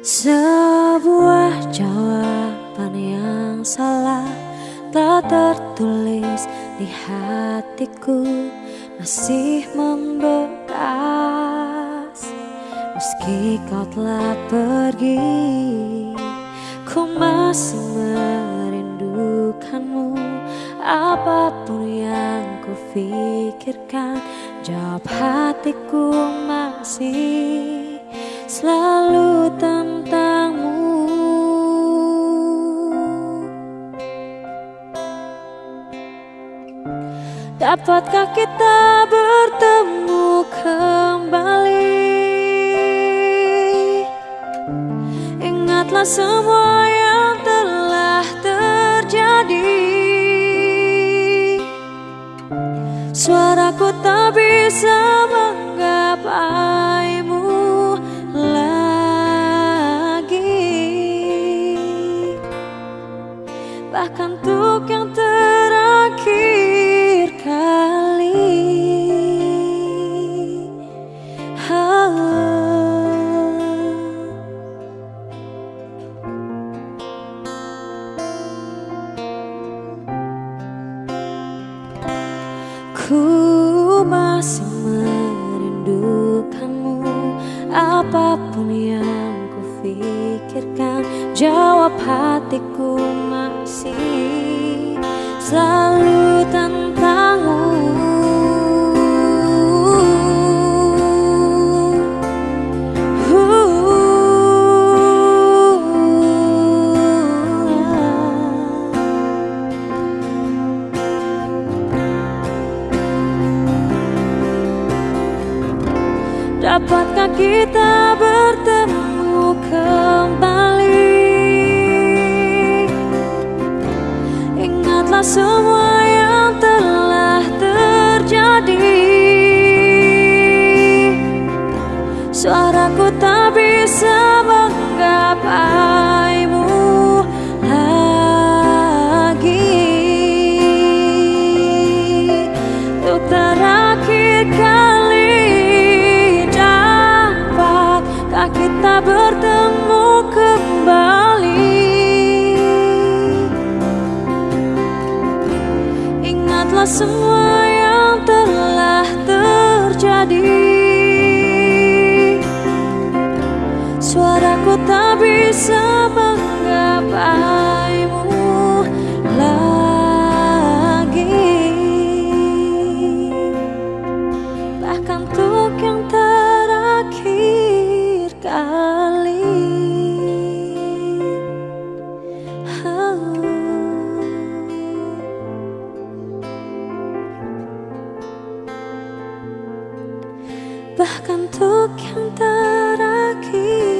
Sebuah jawaban yang salah Tak tertulis di hatiku Masih membekas. Meski kau telah pergi Ku masih merindukanmu. Apa pun yang ku pikirkan Jawab hatiku masih selalu tentangmu. Dapatkah kita bertemu kembali? Ingatlah semua yang telah terjadi. Suaraku tak bisa menggapaimu untuk yang terakhir kali. Ku masih merindukanmu Apa pun yang Jawab hatiku masih selalu tentangmu. Dapatkah kita Ingatlah semua yang telah terjadi Suaraku tak bisa menggapaimu Suaraku tak bisa menggapaimu lagi. Bahkan untuk yang terakhir kali. Bahkan untuk yang terakhir